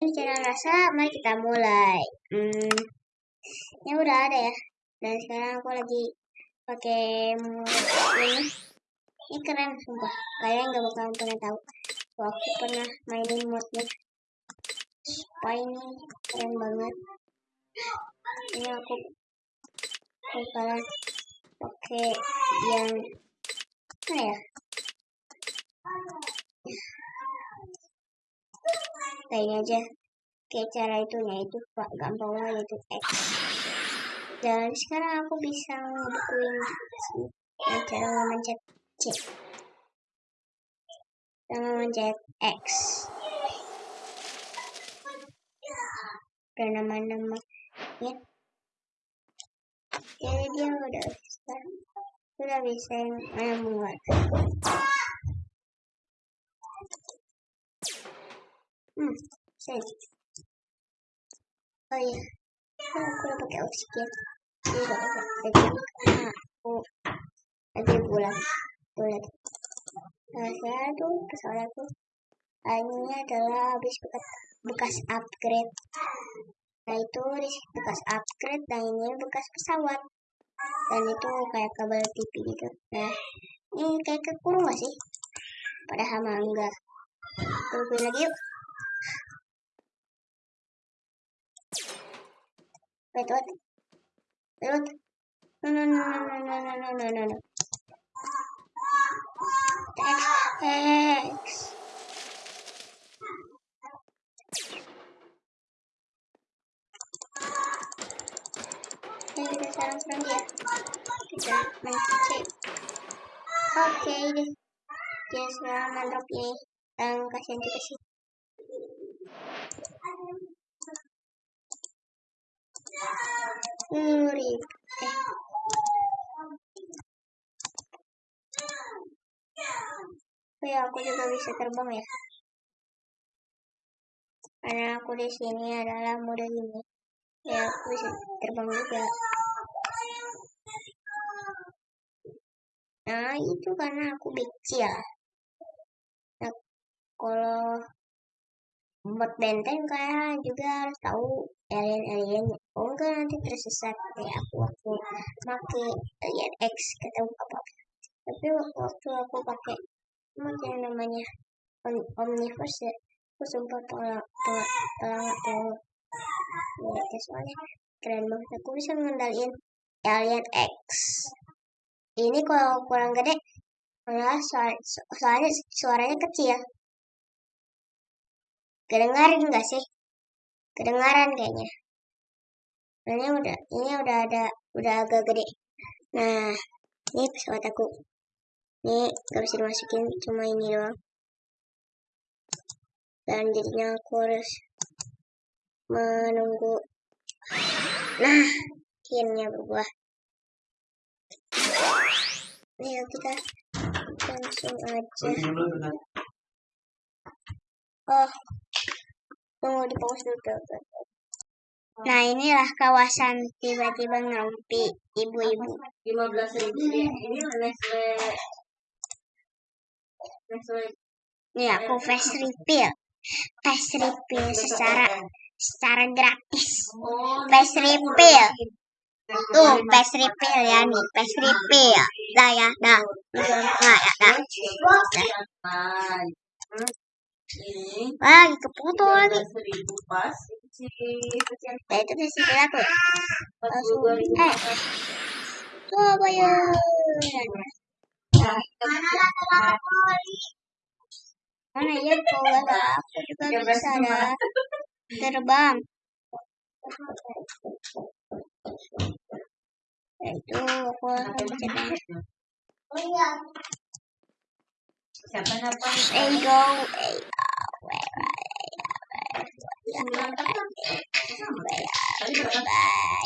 Bicara rasa, mari kita mulai. Hmm, ini udah ada ya. Dan sekarang aku lagi pakai ini. Ini keren sumpah. Kalian nggak bakal pernah tahu. Aku pernah mainin modnya. Supaya ini keren banget. Ini aku bakalan pakai yang mana ya? Kayaknya aja. Kayak cara itunya itu gampang banget itu X dan sekarang aku bisa ngebukuin nah, cara memencet C. Dan memencet X. Dan nama-nama ya. Jadi dia udah bisa sudah bisa membuat Oh iya, kan aku udah pakai oksigen. Ini udah pakai oksigen karena aku lagi bulan bulan. Nah, saya tuh pesawat aku ini adalah habis bekas, bekas upgrade. Nah itu bekas upgrade dan ini bekas pesawat. Dan itu kayak kabel TV gitu. Nah, ini kayak kekurung gak sih? Padahal mah enggak. Tungguin lagi yuk. Rebota. Rebota. No, no, no, no, no, no, no, no, no, no. Thanks. Regresaron from here. Ok, vamos a mandar que. Ngeri. Eh. Oh ya, aku juga bisa terbang ya. Karena aku di sini adalah mode ini. Ya, aku bisa terbang juga. Nah, itu karena aku kecil. Nah, kalau buat benteng kayak juga harus tahu alien-alien. Oh enggak nanti tersesat. Kayak aku waktu pakai alien X ketemu apa tapi waktu aku pakai macam namanya omnivores ya aku tolak tolak tolak tolak ya soalnya keren banget. Aku bisa mengendalikan alien X. Ini kalau kurang gede malah soalnya suaranya kecil Kedengaran enggak sih? Kedengaran kayaknya. Ini udah, ini udah ada, udah agak gede. Nah, ini pesawat aku. Ini gak bisa dimasukin, cuma ini doang. Dan jadinya aku harus menunggu. Nah, akhirnya berbuah. Ayo kita langsung aja. Oh, Tunggu di pause dulu. Nah inilah kawasan tiba-tiba ngampi ibu-ibu. 15 ribu ini Nestle. Nestle. Ini aku face refill. Face refill secara secara gratis. Face refill. Tuh, face refill ya nih, face refill. Dah ya, dah. Nah, ya, dah. dah. Oke. Wah, lagi kepotong lagi. Seribu pas. Nah, itu di sini aku. Langsung. Eh. Coba ya. Mana lah tengah. Mana ya kalau aku juga bisa ada. Terbang. Eh, nah, itu aku akan mencoba. Oh iya. There you go. Hey. 的，认为啊，拜拜。